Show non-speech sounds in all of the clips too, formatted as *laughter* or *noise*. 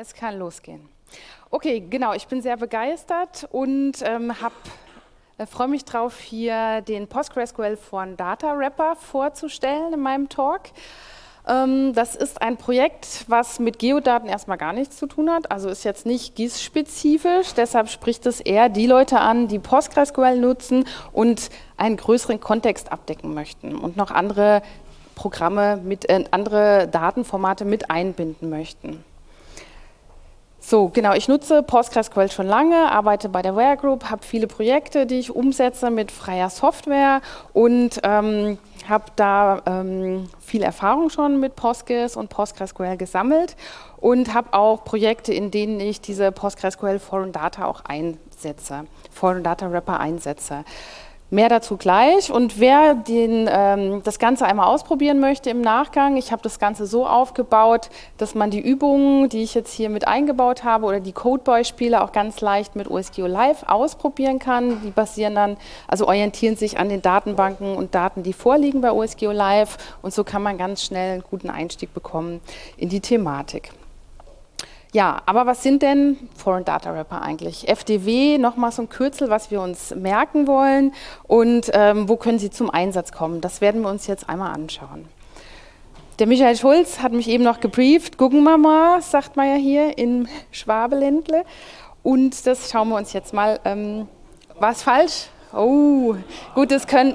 Es kann losgehen. Okay, genau, ich bin sehr begeistert und ähm, äh, freue mich darauf, hier den PostgreSQL von Data Wrapper vorzustellen in meinem Talk. Ähm, das ist ein Projekt, was mit Geodaten erstmal gar nichts zu tun hat, also ist jetzt nicht GIS-spezifisch, deshalb spricht es eher die Leute an, die PostgreSQL nutzen und einen größeren Kontext abdecken möchten und noch andere Programme, mit, äh, andere Datenformate mit einbinden möchten. So, genau, ich nutze PostgreSQL schon lange, arbeite bei der Ware Group, habe viele Projekte, die ich umsetze mit freier Software und ähm, habe da ähm, viel Erfahrung schon mit Postgres und PostgreSQL gesammelt und habe auch Projekte, in denen ich diese PostgreSQL Foreign Data auch einsetze, Foreign Data Wrapper einsetze. Mehr dazu gleich. Und wer den, ähm, das Ganze einmal ausprobieren möchte im Nachgang, ich habe das Ganze so aufgebaut, dass man die Übungen, die ich jetzt hier mit eingebaut habe oder die Codeboy-Spiele auch ganz leicht mit OSGeo Live ausprobieren kann. Die basieren dann, also orientieren sich an den Datenbanken und Daten, die vorliegen bei OSGeo Live. Und so kann man ganz schnell einen guten Einstieg bekommen in die Thematik. Ja, aber was sind denn Foreign Data Wrapper eigentlich? FDW, nochmal so ein Kürzel, was wir uns merken wollen und ähm, wo können sie zum Einsatz kommen? Das werden wir uns jetzt einmal anschauen. Der Michael Schulz hat mich eben noch gebrieft. Gucken wir mal, sagt man ja hier in Schwabeländle. Und das schauen wir uns jetzt mal. Ähm, war es falsch? Oh, gut, das können...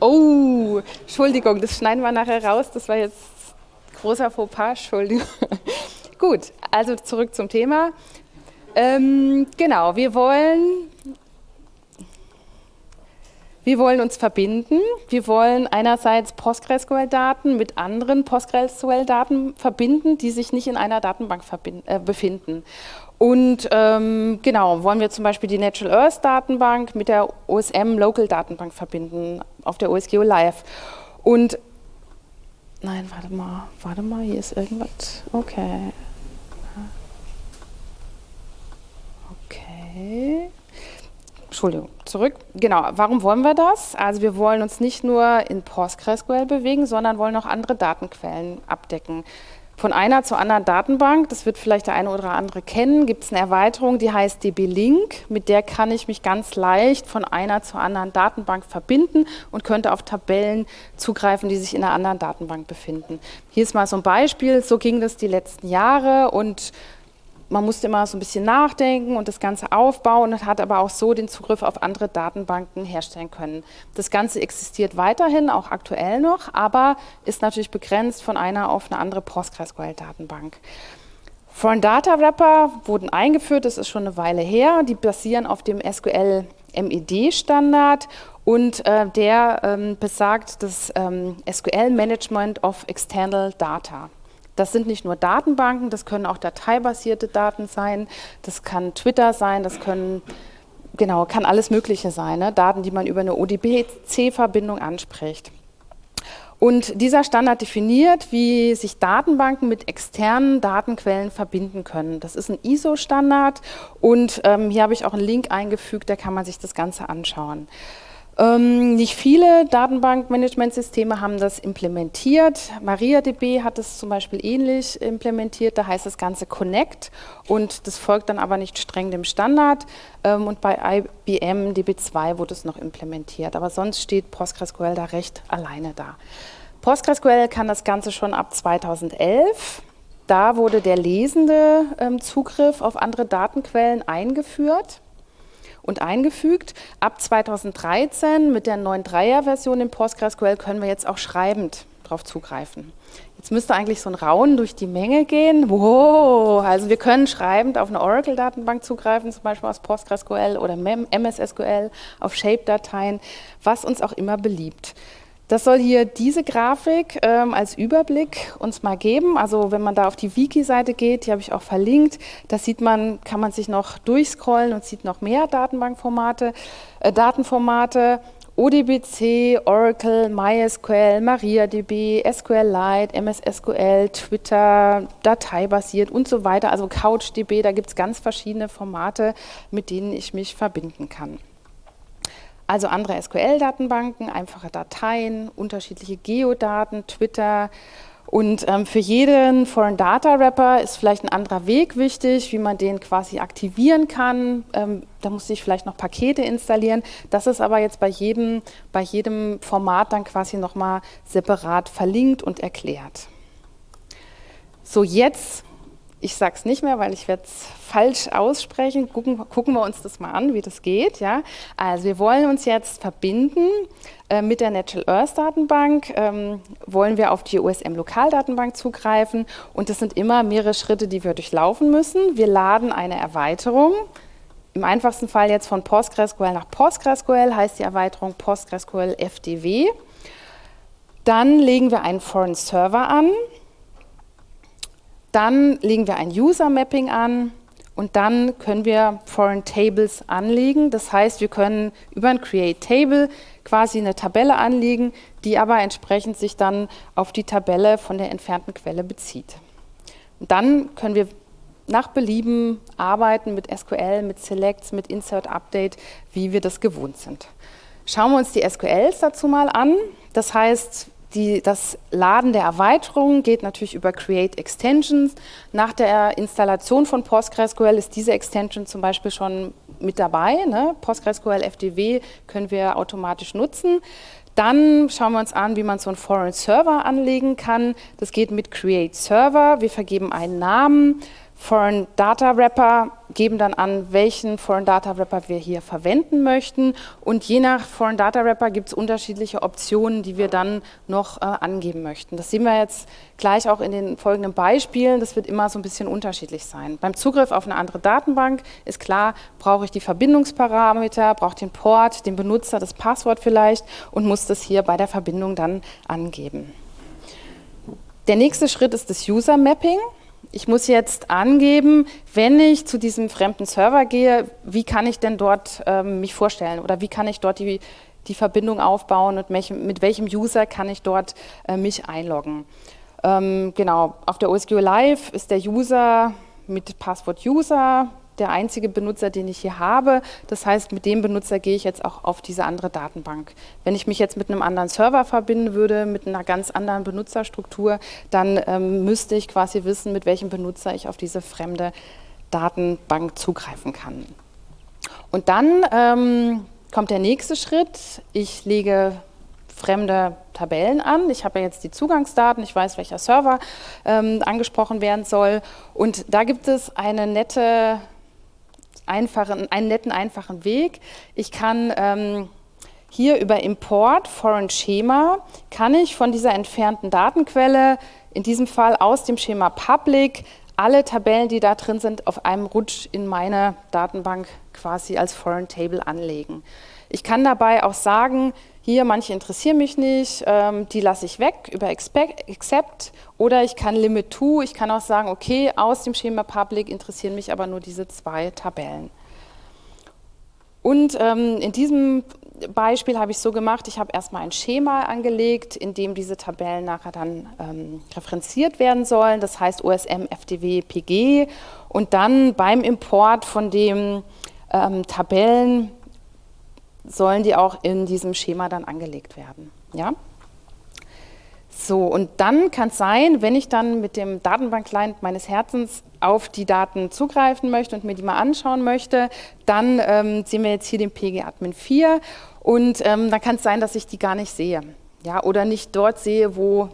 Oh, Entschuldigung, das schneiden wir nachher raus. Das war jetzt großer Fauxpas, Entschuldigung. Gut, also zurück zum Thema. Ähm, genau, wir wollen, wir wollen uns verbinden. Wir wollen einerseits PostgreSQL-Daten mit anderen PostgreSQL-Daten verbinden, die sich nicht in einer Datenbank äh, befinden. Und ähm, genau, wollen wir zum Beispiel die Natural Earth Datenbank mit der OSM Local Datenbank verbinden, auf der OSGeo Live. Und Nein, warte mal, warte mal, hier ist irgendwas. Okay. Okay. Entschuldigung, zurück. Genau, warum wollen wir das? Also wir wollen uns nicht nur in PostgreSQL bewegen, sondern wollen auch andere Datenquellen abdecken. Von einer zur anderen Datenbank, das wird vielleicht der eine oder andere kennen, gibt es eine Erweiterung, die heißt DB-Link. Mit der kann ich mich ganz leicht von einer zur anderen Datenbank verbinden und könnte auf Tabellen zugreifen, die sich in einer anderen Datenbank befinden. Hier ist mal so ein Beispiel, so ging das die letzten Jahre und man musste immer so ein bisschen nachdenken und das Ganze aufbauen und hat aber auch so den Zugriff auf andere Datenbanken herstellen können. Das Ganze existiert weiterhin, auch aktuell noch, aber ist natürlich begrenzt von einer auf eine andere PostgreSQL-Datenbank. Foreign Data Wrapper wurden eingeführt, das ist schon eine Weile her. Die basieren auf dem SQL MED-Standard und äh, der ähm, besagt das ähm, SQL Management of External Data. Das sind nicht nur Datenbanken, das können auch dateibasierte Daten sein, das kann Twitter sein, das können, genau, kann alles Mögliche sein, ne? Daten, die man über eine ODBC-Verbindung anspricht. Und dieser Standard definiert, wie sich Datenbanken mit externen Datenquellen verbinden können. Das ist ein ISO-Standard und ähm, hier habe ich auch einen Link eingefügt, da kann man sich das Ganze anschauen. Ähm, nicht viele Datenbankmanagementsysteme haben das implementiert. MariaDB hat es zum Beispiel ähnlich implementiert. Da heißt das Ganze Connect und das folgt dann aber nicht streng dem Standard. Ähm, und bei IBM DB2 wurde es noch implementiert. Aber sonst steht PostgreSQL da recht alleine da. PostgreSQL kann das Ganze schon ab 2011. Da wurde der lesende ähm, Zugriff auf andere Datenquellen eingeführt und eingefügt. Ab 2013 mit der 9.3er-Version in PostgreSQL können wir jetzt auch schreibend darauf zugreifen. Jetzt müsste eigentlich so ein Raunen durch die Menge gehen. Wow, also wir können schreibend auf eine Oracle-Datenbank zugreifen, zum Beispiel aus PostgreSQL oder MS-SQL, auf Shape-Dateien, was uns auch immer beliebt. Das soll hier diese Grafik ähm, als Überblick uns mal geben. Also wenn man da auf die Wiki-Seite geht, die habe ich auch verlinkt, da sieht man, kann man sich noch durchscrollen und sieht noch mehr Datenbankformate, äh, Datenformate. ODBC, Oracle, MySQL, MariaDB, SQLite, MS SQL, Twitter, dateibasiert und so weiter. Also CouchDB, da gibt es ganz verschiedene Formate, mit denen ich mich verbinden kann. Also andere SQL-Datenbanken, einfache Dateien, unterschiedliche Geodaten, Twitter Und ähm, für jeden Foreign Data Wrapper ist vielleicht ein anderer Weg wichtig, wie man den quasi aktivieren kann. Ähm, da muss ich vielleicht noch Pakete installieren. Das ist aber jetzt bei jedem, bei jedem Format dann quasi nochmal separat verlinkt und erklärt. So, jetzt ich sage es nicht mehr, weil ich werde es falsch aussprechen. Gucken, gucken, wir uns das mal an, wie das geht. Ja? Also wir wollen uns jetzt verbinden äh, mit der Natural Earth Datenbank, ähm, wollen wir auf die OSM Lokaldatenbank zugreifen und das sind immer mehrere Schritte, die wir durchlaufen müssen. Wir laden eine Erweiterung, im einfachsten Fall jetzt von PostgreSQL nach PostgreSQL, heißt die Erweiterung PostgreSQL FDW. Dann legen wir einen Foreign Server an, dann legen wir ein User Mapping an und dann können wir Foreign Tables anlegen. Das heißt, wir können über ein Create Table quasi eine Tabelle anlegen, die aber entsprechend sich dann auf die Tabelle von der entfernten Quelle bezieht. Und dann können wir nach Belieben arbeiten mit SQL, mit Selects, mit Insert Update, wie wir das gewohnt sind. Schauen wir uns die SQLs dazu mal an. Das heißt, die, das Laden der Erweiterungen geht natürlich über Create Extensions. Nach der Installation von PostgreSQL ist diese Extension zum Beispiel schon mit dabei. Ne? PostgreSQL FDW können wir automatisch nutzen. Dann schauen wir uns an, wie man so einen Foreign Server anlegen kann. Das geht mit Create Server. Wir vergeben einen Namen. Foreign Data Wrapper geben dann an, welchen Foreign Data Wrapper wir hier verwenden möchten. Und je nach Foreign Data Wrapper gibt es unterschiedliche Optionen, die wir dann noch äh, angeben möchten. Das sehen wir jetzt gleich auch in den folgenden Beispielen. Das wird immer so ein bisschen unterschiedlich sein. Beim Zugriff auf eine andere Datenbank ist klar, brauche ich die Verbindungsparameter, brauche den Port, den Benutzer, das Passwort vielleicht und muss das hier bei der Verbindung dann angeben. Der nächste Schritt ist das User Mapping ich muss jetzt angeben, wenn ich zu diesem fremden Server gehe, wie kann ich denn dort ähm, mich vorstellen? Oder wie kann ich dort die, die Verbindung aufbauen? Und welchem, mit welchem User kann ich dort äh, mich einloggen. Ähm, genau, auf der OSGeo Live ist der User mit Passwort User, der einzige Benutzer, den ich hier habe. Das heißt, mit dem Benutzer gehe ich jetzt auch auf diese andere Datenbank. Wenn ich mich jetzt mit einem anderen Server verbinden würde, mit einer ganz anderen Benutzerstruktur, dann ähm, müsste ich quasi wissen, mit welchem Benutzer ich auf diese fremde Datenbank zugreifen kann. Und dann ähm, kommt der nächste Schritt. Ich lege fremde Tabellen an. Ich habe ja jetzt die Zugangsdaten, ich weiß, welcher Server ähm, angesprochen werden soll. Und da gibt es eine nette einfachen, einen netten, einfachen Weg. Ich kann ähm, hier über Import Foreign Schema, kann ich von dieser entfernten Datenquelle, in diesem Fall aus dem Schema Public, alle Tabellen, die da drin sind, auf einem Rutsch in meine Datenbank quasi als Foreign Table anlegen. Ich kann dabei auch sagen, hier, manche interessieren mich nicht, ähm, die lasse ich weg über Accept. Oder ich kann Limit to, ich kann auch sagen, okay, aus dem Schema Public interessieren mich aber nur diese zwei Tabellen. Und ähm, in diesem Beispiel habe ich so gemacht, ich habe erstmal ein Schema angelegt, in dem diese Tabellen nachher dann ähm, referenziert werden sollen, das heißt OSM, FDW, PG und dann beim Import von den ähm, Tabellen sollen die auch in diesem Schema dann angelegt werden. Ja? So, und dann kann es sein, wenn ich dann mit dem Datenbank-Client meines Herzens auf die Daten zugreifen möchte und mir die mal anschauen möchte, dann ähm, sehen wir jetzt hier den PG-Admin 4 und ähm, dann kann es sein, dass ich die gar nicht sehe. Ja, oder nicht dort sehe, wo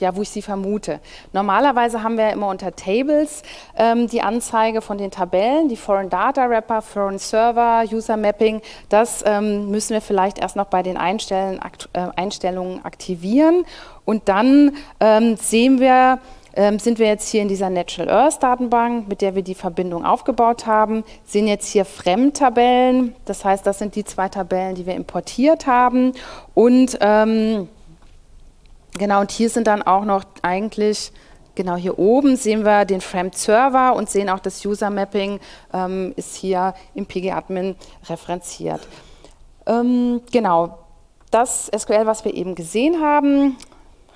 ja, wo ich sie vermute. Normalerweise haben wir immer unter Tables ähm, die Anzeige von den Tabellen, die Foreign Data Wrapper, Foreign Server, User Mapping. Das ähm, müssen wir vielleicht erst noch bei den Einstellen, akt, äh, Einstellungen aktivieren. Und dann ähm, sehen wir, ähm, sind wir jetzt hier in dieser Natural Earth Datenbank, mit der wir die Verbindung aufgebaut haben, sehen jetzt hier Fremdtabellen. Das heißt, das sind die zwei Tabellen, die wir importiert haben. Und ähm, Genau, und hier sind dann auch noch eigentlich, genau hier oben sehen wir den Framed Server und sehen auch das User Mapping ähm, ist hier im PG-Admin referenziert. Ähm, genau, das SQL, was wir eben gesehen haben,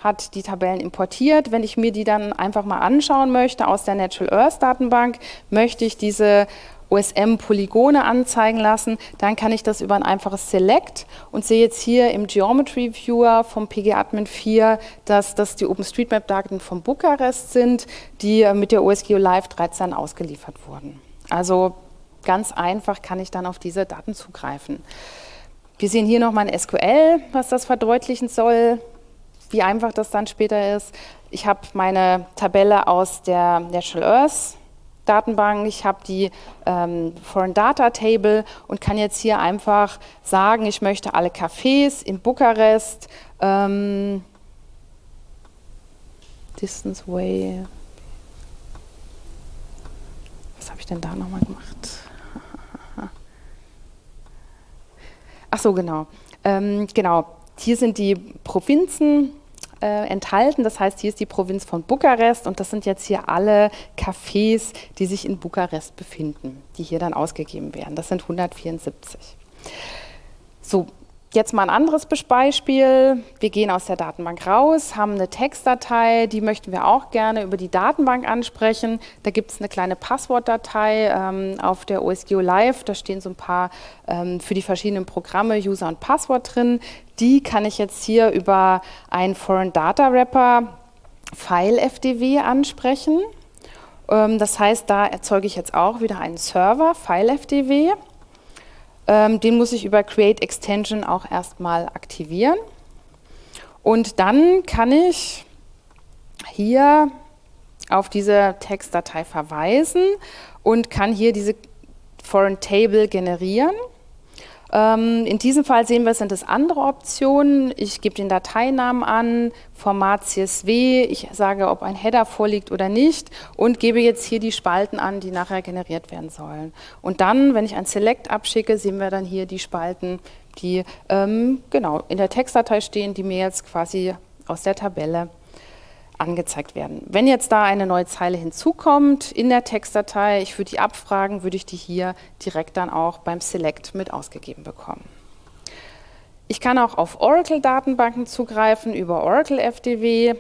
hat die Tabellen importiert. Wenn ich mir die dann einfach mal anschauen möchte aus der Natural Earth Datenbank, möchte ich diese OSM-Polygone anzeigen lassen, dann kann ich das über ein einfaches Select und sehe jetzt hier im Geometry Viewer vom PG-Admin 4, dass das die OpenStreetMap-Daten von Bukarest sind, die äh, mit der OSGeo Live 13 ausgeliefert wurden. Also ganz einfach kann ich dann auf diese Daten zugreifen. Wir sehen hier noch mein SQL, was das verdeutlichen soll, wie einfach das dann später ist. Ich habe meine Tabelle aus der Natural Earth Datenbank, ich habe die ähm, Foreign Data Table und kann jetzt hier einfach sagen, ich möchte alle Cafés in Bukarest, ähm, Distance Way, was habe ich denn da nochmal gemacht? Ach so, genau. Ähm, genau, hier sind die Provinzen äh, enthalten. Das heißt, hier ist die Provinz von Bukarest und das sind jetzt hier alle Cafés, die sich in Bukarest befinden, die hier dann ausgegeben werden. Das sind 174. So, Jetzt mal ein anderes Beispiel. Wir gehen aus der Datenbank raus, haben eine Textdatei, die möchten wir auch gerne über die Datenbank ansprechen. Da gibt es eine kleine Passwortdatei ähm, auf der OSGeo Live. Da stehen so ein paar ähm, für die verschiedenen Programme User und Passwort drin. Die kann ich jetzt hier über einen Foreign Data Wrapper File FDW ansprechen. Ähm, das heißt, da erzeuge ich jetzt auch wieder einen Server, File FDW. Ähm, den muss ich über Create Extension auch erstmal aktivieren. Und dann kann ich hier auf diese Textdatei verweisen und kann hier diese Foreign Table generieren. Ähm, in diesem Fall sehen wir, sind es andere Optionen. Ich gebe den Dateinamen an, Format CSV, ich sage, ob ein Header vorliegt oder nicht und gebe jetzt hier die Spalten an, die nachher generiert werden sollen. Und dann, wenn ich ein Select abschicke, sehen wir dann hier die Spalten, die ähm, genau in der Textdatei stehen, die mir jetzt quasi aus der Tabelle angezeigt werden. Wenn jetzt da eine neue Zeile hinzukommt in der Textdatei, ich würde die abfragen, würde ich die hier direkt dann auch beim Select mit ausgegeben bekommen. Ich kann auch auf Oracle-Datenbanken zugreifen über Oracle FDW.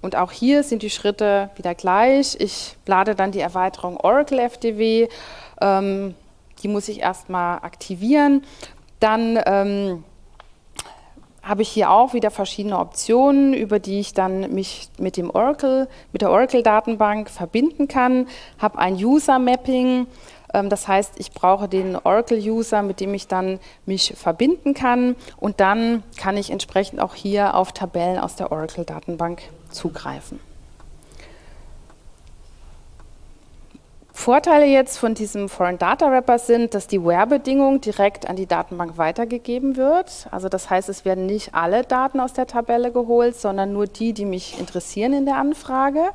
Und auch hier sind die Schritte wieder gleich. Ich lade dann die Erweiterung Oracle FDW. Ähm, die muss ich erstmal aktivieren. Dann ähm, habe ich hier auch wieder verschiedene Optionen, über die ich dann mich mit dem Oracle, mit der Oracle-Datenbank verbinden kann. Habe ein User-Mapping, ähm, das heißt, ich brauche den Oracle-User, mit dem ich dann mich verbinden kann und dann kann ich entsprechend auch hier auf Tabellen aus der Oracle-Datenbank zugreifen. Vorteile jetzt von diesem Foreign Data Wrapper sind, dass die Where-Bedingung direkt an die Datenbank weitergegeben wird. Also das heißt, es werden nicht alle Daten aus der Tabelle geholt, sondern nur die, die mich interessieren in der Anfrage.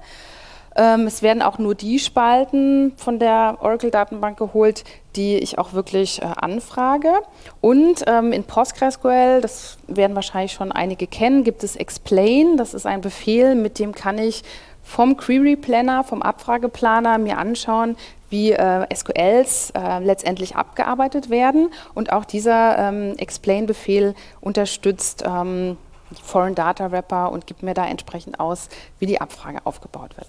Ähm, es werden auch nur die Spalten von der Oracle-Datenbank geholt, die ich auch wirklich äh, anfrage. Und ähm, in PostgreSQL, das werden wahrscheinlich schon einige kennen, gibt es Explain. Das ist ein Befehl, mit dem kann ich vom Query Planner, vom Abfrageplaner mir anschauen, wie äh, SQLs äh, letztendlich abgearbeitet werden. Und auch dieser ähm, Explain-Befehl unterstützt ähm, Foreign Data Wrapper und gibt mir da entsprechend aus, wie die Abfrage aufgebaut wird.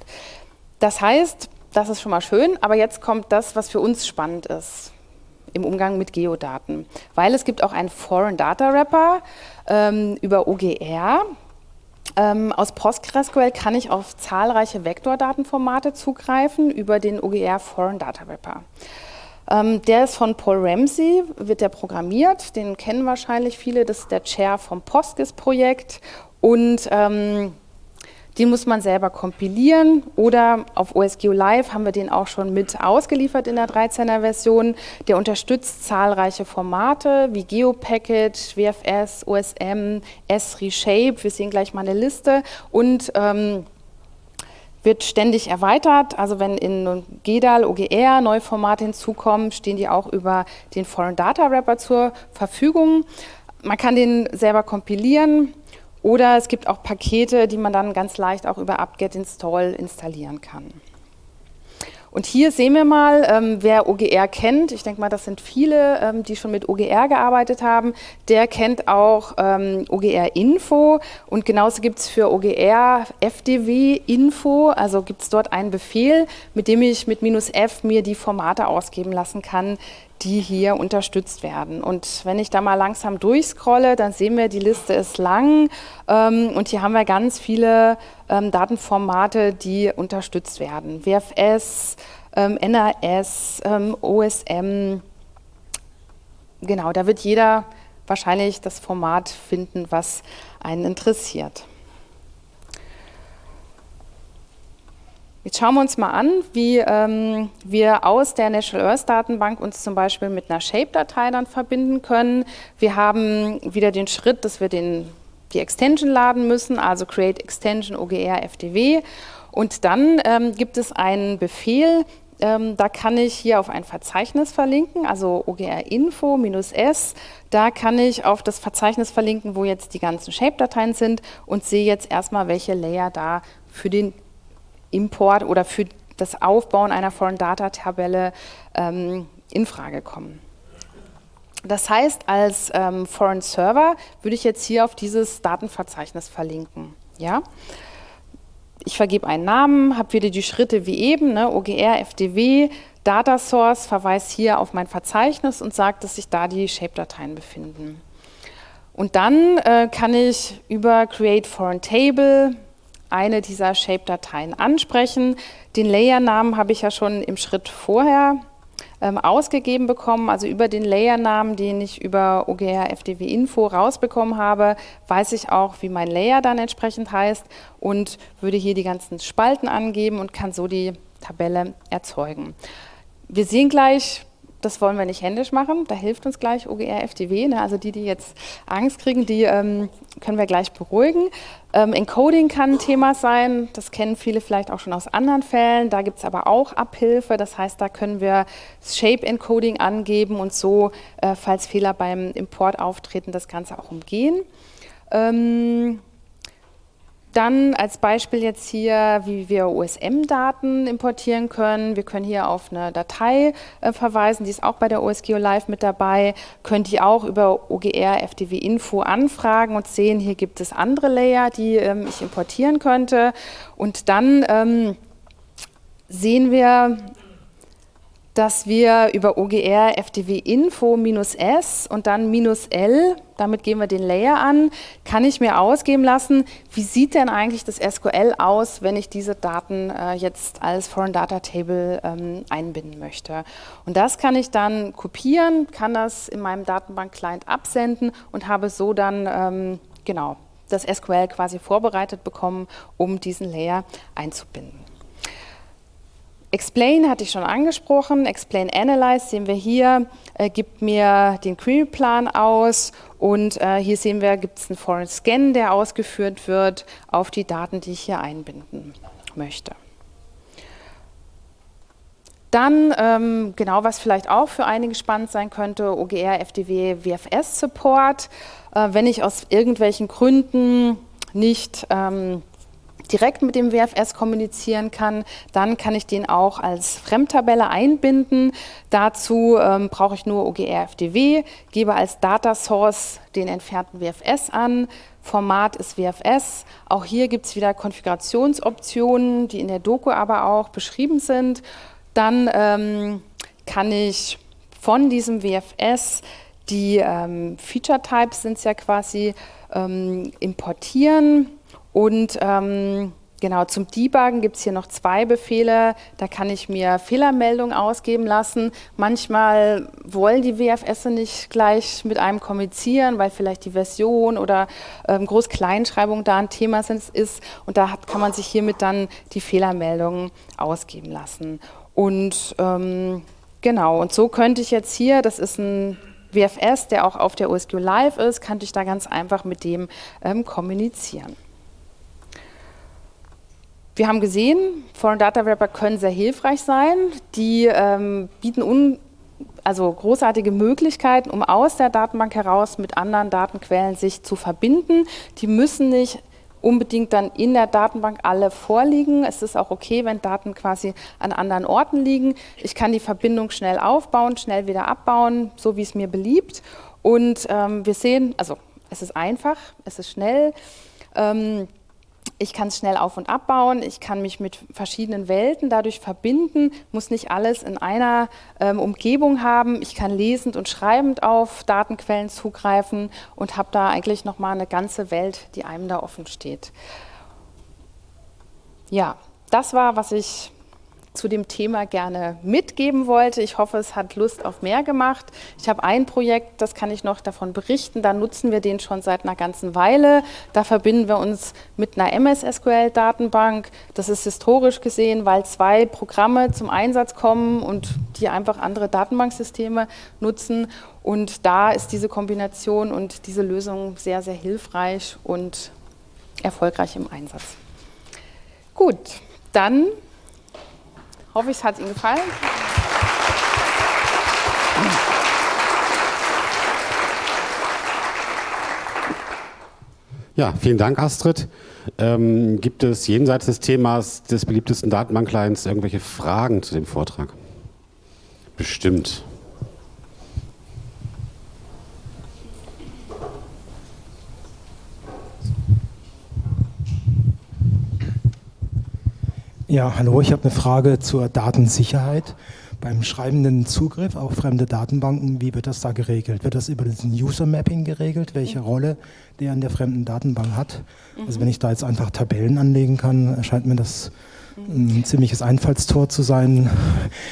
Das heißt, das ist schon mal schön, aber jetzt kommt das, was für uns spannend ist im Umgang mit Geodaten. Weil es gibt auch einen Foreign Data Wrapper ähm, über OGR, ähm, aus PostgreSQL kann ich auf zahlreiche Vektordatenformate zugreifen über den OGR Foreign Data Wrapper. Ähm, der ist von Paul Ramsey, wird der programmiert, den kennen wahrscheinlich viele, das ist der Chair vom PostGIS-Projekt und ähm, den muss man selber kompilieren oder auf OSGeo Live haben wir den auch schon mit ausgeliefert in der 13er Version. Der unterstützt zahlreiche Formate wie GeoPackage, WFS, OSM, S-Reshape, wir sehen gleich mal eine Liste und ähm, wird ständig erweitert. Also wenn in GEDAL, OGR neue Formate hinzukommen, stehen die auch über den Foreign Data Wrapper zur Verfügung. Man kann den selber kompilieren, oder es gibt auch Pakete, die man dann ganz leicht auch über apt-get install installieren kann. Und hier sehen wir mal, ähm, wer OGR kennt, ich denke mal, das sind viele, ähm, die schon mit OGR gearbeitet haben, der kennt auch ähm, OGR Info. Und genauso gibt es für OGR FDW Info, also gibt es dort einen Befehl, mit dem ich mit F mir die Formate ausgeben lassen kann, die hier unterstützt werden. Und wenn ich da mal langsam durchscrolle, dann sehen wir, die Liste ist lang ähm, und hier haben wir ganz viele ähm, Datenformate, die unterstützt werden. WFS, ähm, NAS, ähm, OSM, genau, da wird jeder wahrscheinlich das Format finden, was einen interessiert. Jetzt schauen wir uns mal an, wie ähm, wir aus der National Earth Datenbank uns zum Beispiel mit einer Shape-Datei dann verbinden können. Wir haben wieder den Schritt, dass wir den, die Extension laden müssen, also Create Extension OGR FDW. Und dann ähm, gibt es einen Befehl, ähm, da kann ich hier auf ein Verzeichnis verlinken, also OGR Info S. Da kann ich auf das Verzeichnis verlinken, wo jetzt die ganzen Shape-Dateien sind und sehe jetzt erstmal, welche Layer da für den Import oder für das Aufbauen einer Foreign Data Tabelle ähm, in Frage kommen. Das heißt, als ähm, Foreign Server würde ich jetzt hier auf dieses Datenverzeichnis verlinken. Ja? Ich vergebe einen Namen, habe wieder die Schritte wie eben, ne, OGR, FDW, Data Source, verweist hier auf mein Verzeichnis und sagt, dass sich da die Shape-Dateien befinden. Und dann äh, kann ich über Create Foreign Table eine dieser Shape-Dateien ansprechen. Den Layer-Namen habe ich ja schon im Schritt vorher ähm, ausgegeben bekommen, also über den Layer-Namen, den ich über OGR FDW Info rausbekommen habe, weiß ich auch, wie mein Layer dann entsprechend heißt und würde hier die ganzen Spalten angeben und kann so die Tabelle erzeugen. Wir sehen gleich, das wollen wir nicht händisch machen, da hilft uns gleich OGR FDW, ne? also die, die jetzt Angst kriegen, die ähm, können wir gleich beruhigen. Ähm, Encoding kann ein Thema sein, das kennen viele vielleicht auch schon aus anderen Fällen, da gibt es aber auch Abhilfe, das heißt, da können wir Shape Encoding angeben und so, äh, falls Fehler beim Import auftreten, das Ganze auch umgehen. Ähm, dann als Beispiel jetzt hier, wie wir OSM-Daten importieren können. Wir können hier auf eine Datei äh, verweisen, die ist auch bei der OSGeo Live mit dabei. Könnt ihr auch über OGR FDW Info anfragen und sehen, hier gibt es andere Layer, die ähm, ich importieren könnte. Und dann ähm, sehen wir dass wir über OGR FDW Info minus S und dann minus L, damit gehen wir den Layer an, kann ich mir ausgeben lassen, wie sieht denn eigentlich das SQL aus, wenn ich diese Daten äh, jetzt als Foreign Data Table ähm, einbinden möchte. Und das kann ich dann kopieren, kann das in meinem Datenbank-Client absenden und habe so dann ähm, genau das SQL quasi vorbereitet bekommen, um diesen Layer einzubinden. Explain hatte ich schon angesprochen, Explain Analyze sehen wir hier, äh, gibt mir den Query-Plan aus und äh, hier sehen wir, gibt es einen Foreign Scan, der ausgeführt wird auf die Daten, die ich hier einbinden möchte. Dann, ähm, genau was vielleicht auch für einige spannend sein könnte, OGR, FDW, WFS Support. Äh, wenn ich aus irgendwelchen Gründen nicht ähm, direkt mit dem WFS kommunizieren kann, dann kann ich den auch als Fremdtabelle einbinden. Dazu ähm, brauche ich nur OGR-FDW, gebe als Data Source den entfernten WFS an, Format ist WFS. Auch hier gibt es wieder Konfigurationsoptionen, die in der Doku aber auch beschrieben sind. Dann ähm, kann ich von diesem WFS die ähm, Feature Types sind es ja quasi ähm, importieren und ähm, genau zum Debuggen gibt es hier noch zwei Befehle. Da kann ich mir Fehlermeldungen ausgeben lassen. Manchmal wollen die WFS nicht gleich mit einem kommunizieren, weil vielleicht die Version oder ähm, Groß-Kleinschreibung da ein Thema ist. Und da hat, kann man sich hiermit dann die Fehlermeldungen ausgeben lassen. Und ähm, genau, und so könnte ich jetzt hier, das ist ein WFS, der auch auf der OSQ Live ist, könnte ich da ganz einfach mit dem ähm, kommunizieren. Wir haben gesehen, Foreign Data Wrapper können sehr hilfreich sein. Die ähm, bieten un also großartige Möglichkeiten, um aus der Datenbank heraus mit anderen Datenquellen sich zu verbinden. Die müssen nicht unbedingt dann in der Datenbank alle vorliegen. Es ist auch okay, wenn Daten quasi an anderen Orten liegen. Ich kann die Verbindung schnell aufbauen, schnell wieder abbauen, so wie es mir beliebt. Und ähm, wir sehen, also es ist einfach, es ist schnell. Ähm, ich kann es schnell auf- und abbauen, ich kann mich mit verschiedenen Welten dadurch verbinden, muss nicht alles in einer ähm, Umgebung haben. Ich kann lesend und schreibend auf Datenquellen zugreifen und habe da eigentlich nochmal eine ganze Welt, die einem da offen steht. Ja, das war, was ich zu dem Thema gerne mitgeben wollte. Ich hoffe, es hat Lust auf mehr gemacht. Ich habe ein Projekt, das kann ich noch davon berichten. Da nutzen wir den schon seit einer ganzen Weile. Da verbinden wir uns mit einer MS-SQL-Datenbank. Das ist historisch gesehen, weil zwei Programme zum Einsatz kommen und die einfach andere Datenbanksysteme nutzen. Und da ist diese Kombination und diese Lösung sehr, sehr hilfreich und erfolgreich im Einsatz. Gut, dann Hoffe es hat Ihnen gefallen. Ja, vielen Dank, Astrid. Ähm, gibt es jenseits des Themas des beliebtesten Datenbank-Clients irgendwelche Fragen zu dem Vortrag? Bestimmt. Ja, hallo, ich habe eine Frage zur Datensicherheit. Beim schreibenden Zugriff auf fremde Datenbanken, wie wird das da geregelt? Wird das über diesen User Mapping geregelt, welche mhm. Rolle der in der fremden Datenbank hat? Mhm. Also wenn ich da jetzt einfach Tabellen anlegen kann, erscheint mir das ein ziemliches Einfallstor zu sein.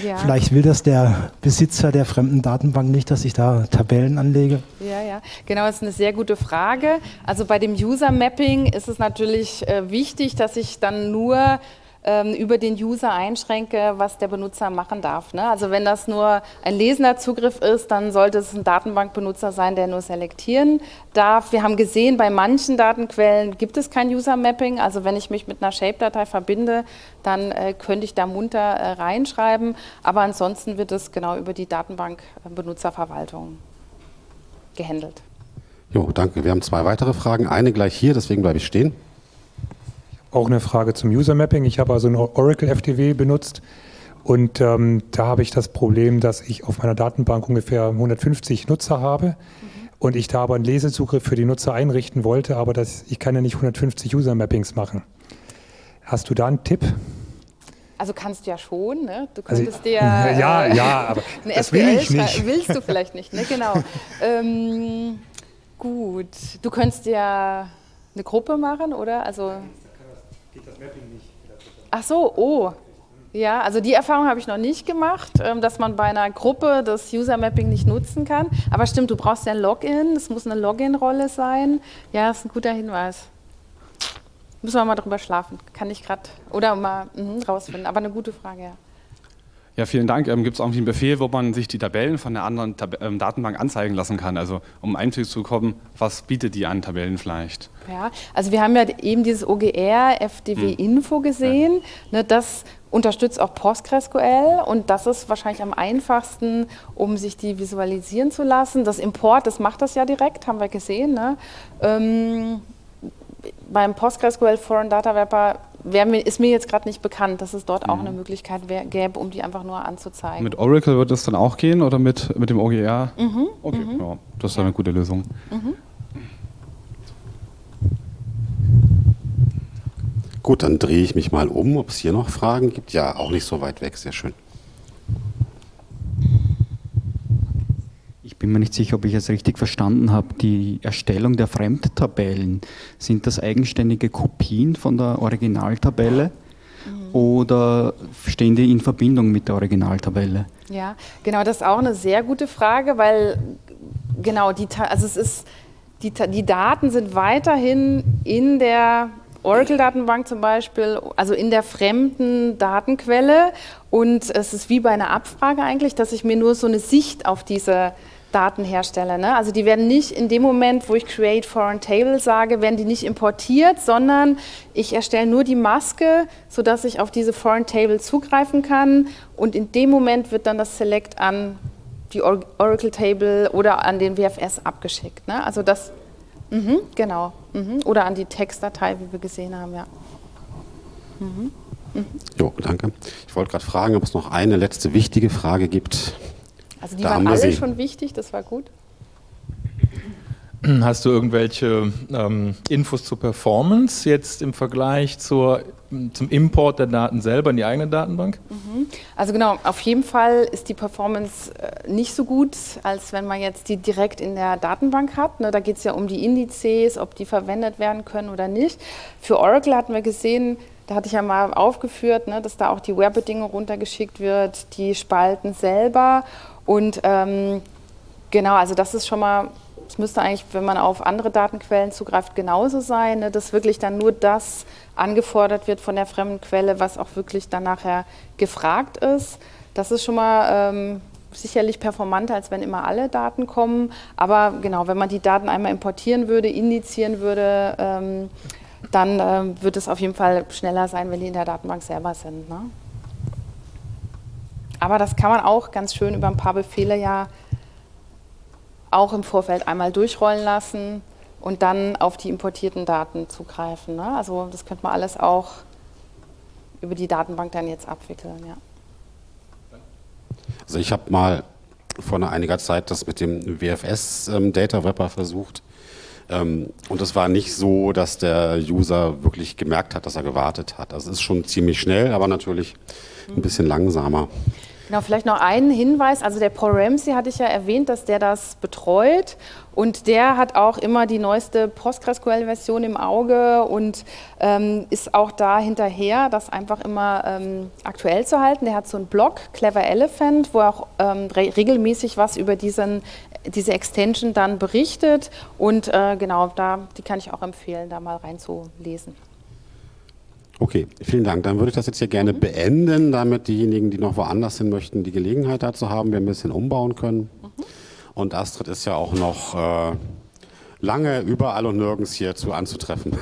Ja. Vielleicht will das der Besitzer der fremden Datenbank nicht, dass ich da Tabellen anlege. Ja, ja, genau, das ist eine sehr gute Frage. Also bei dem User Mapping ist es natürlich äh, wichtig, dass ich dann nur ähm, über den User einschränke, was der Benutzer machen darf. Ne? Also wenn das nur ein lesender Zugriff ist, dann sollte es ein Datenbankbenutzer sein, der nur selektieren darf. Wir haben gesehen, bei manchen Datenquellen gibt es kein User-Mapping. Also wenn ich mich mit einer Shape-Datei verbinde, dann äh, könnte ich da munter äh, reinschreiben. Aber ansonsten wird es genau über die Datenbankbenutzerverwaltung gehandelt. Jo, danke. Wir haben zwei weitere Fragen. Eine gleich hier, deswegen bleibe ich stehen auch eine Frage zum User Mapping. Ich habe also ein Oracle FTW benutzt und ähm, da habe ich das Problem, dass ich auf meiner Datenbank ungefähr 150 Nutzer habe mhm. und ich da aber einen Lesezugriff für die Nutzer einrichten wollte, aber das, ich kann ja nicht 150 User Mappings machen. Hast du da einen Tipp? Also kannst du ja schon, ne? Du also könntest also, dir äh, *laughs* ja, ja, *laughs* aber das will ich nicht. Willst du vielleicht nicht, ne? Genau. *laughs* ähm, gut, du könntest ja eine Gruppe machen, oder? Also geht das Mapping nicht. Ach so, oh. Ja, also die Erfahrung habe ich noch nicht gemacht, ähm, dass man bei einer Gruppe das User Mapping nicht nutzen kann. Aber stimmt, du brauchst ja ein Login, es muss eine Login-Rolle sein. Ja, das ist ein guter Hinweis. Müssen wir mal drüber schlafen. Kann ich gerade, oder mal mh, rausfinden. Aber eine gute Frage, ja. Ja, vielen Dank. Ähm, Gibt es irgendwie einen Befehl, wo man sich die Tabellen von der anderen Tab ähm, Datenbank anzeigen lassen kann? Also um Einblick zu bekommen, was bietet die an Tabellen vielleicht? Ja, also wir haben ja eben dieses OGR FDW hm. Info gesehen. Ja. Ne, das unterstützt auch PostgreSQL und das ist wahrscheinlich am einfachsten, um sich die visualisieren zu lassen. Das Import, das macht das ja direkt, haben wir gesehen. Ne? Ähm, beim PostgreSQL Foreign Data Wrapper mir, ist mir jetzt gerade nicht bekannt, dass es dort mhm. auch eine Möglichkeit wär, gäbe, um die einfach nur anzuzeigen. Mit Oracle wird das dann auch gehen oder mit, mit dem OGR? Mhm. Okay, mhm. Ja, das ist ja. eine gute Lösung. Mhm. Gut, dann drehe ich mich mal um, ob es hier noch Fragen gibt. Ja, auch nicht so weit weg, sehr schön. Bin mir nicht sicher, ob ich es richtig verstanden habe, die Erstellung der Fremdtabellen, sind das eigenständige Kopien von der Originaltabelle mhm. oder stehen die in Verbindung mit der Originaltabelle? Ja, genau, das ist auch eine sehr gute Frage, weil genau, die, also es ist, die, die Daten sind weiterhin in der Oracle-Datenbank zum Beispiel, also in der fremden Datenquelle und es ist wie bei einer Abfrage eigentlich, dass ich mir nur so eine Sicht auf diese Datenhersteller. Ne? Also die werden nicht in dem Moment, wo ich Create Foreign Table sage, werden die nicht importiert, sondern ich erstelle nur die Maske, sodass ich auf diese Foreign Table zugreifen kann und in dem Moment wird dann das Select an die Oracle Table oder an den WFS abgeschickt. Ne? Also das, mh, genau. Mhm. Oder an die Textdatei, wie wir gesehen haben, ja. Mhm. Mhm. Jo, danke. Ich wollte gerade fragen, ob es noch eine letzte wichtige Frage gibt. Also die da waren alle Sie. schon wichtig, das war gut. *clears throat* Hast du irgendwelche ähm, Infos zur Performance jetzt im Vergleich zur, zum Import der Daten selber in die eigene Datenbank? Mhm. Also genau, auf jeden Fall ist die Performance äh, nicht so gut, als wenn man jetzt die direkt in der Datenbank hat. Ne, da geht es ja um die Indizes, ob die verwendet werden können oder nicht. Für Oracle hatten wir gesehen, da hatte ich ja mal aufgeführt, ne, dass da auch die Ware-Bedingung runtergeschickt wird, die Spalten selber. Und ähm, genau, also das ist schon mal es müsste eigentlich, wenn man auf andere Datenquellen zugreift, genauso sein, ne, dass wirklich dann nur das angefordert wird von der fremden Quelle, was auch wirklich dann nachher gefragt ist. Das ist schon mal ähm, sicherlich performanter, als wenn immer alle Daten kommen. Aber genau, wenn man die Daten einmal importieren würde, indizieren würde, ähm, dann ähm, wird es auf jeden Fall schneller sein, wenn die in der Datenbank selber sind. Ne? Aber das kann man auch ganz schön über ein paar Befehle ja auch im Vorfeld einmal durchrollen lassen und dann auf die importierten Daten zugreifen. Ne? Also das könnte man alles auch über die Datenbank dann jetzt abwickeln. Ja. Also ich habe mal vor einiger Zeit das mit dem WFS ähm, Data Wrapper versucht. Ähm, und es war nicht so, dass der User wirklich gemerkt hat, dass er gewartet hat. Also es ist schon ziemlich schnell, aber natürlich ein bisschen langsamer. Genau, vielleicht noch einen Hinweis. Also der Paul Ramsey hatte ich ja erwähnt, dass der das betreut und der hat auch immer die neueste PostgreSQL-Version im Auge und ähm, ist auch da hinterher, das einfach immer ähm, aktuell zu halten. Der hat so einen Blog, Clever Elephant, wo er auch ähm, re regelmäßig was über diesen, diese Extension dann berichtet und äh, genau, da, die kann ich auch empfehlen, da mal reinzulesen. Okay, vielen Dank. Dann würde ich das jetzt hier gerne mhm. beenden, damit diejenigen, die noch woanders hin möchten, die Gelegenheit dazu haben, wir ein bisschen umbauen können. Mhm. Und Astrid ist ja auch noch äh, lange überall und nirgends hierzu anzutreffen.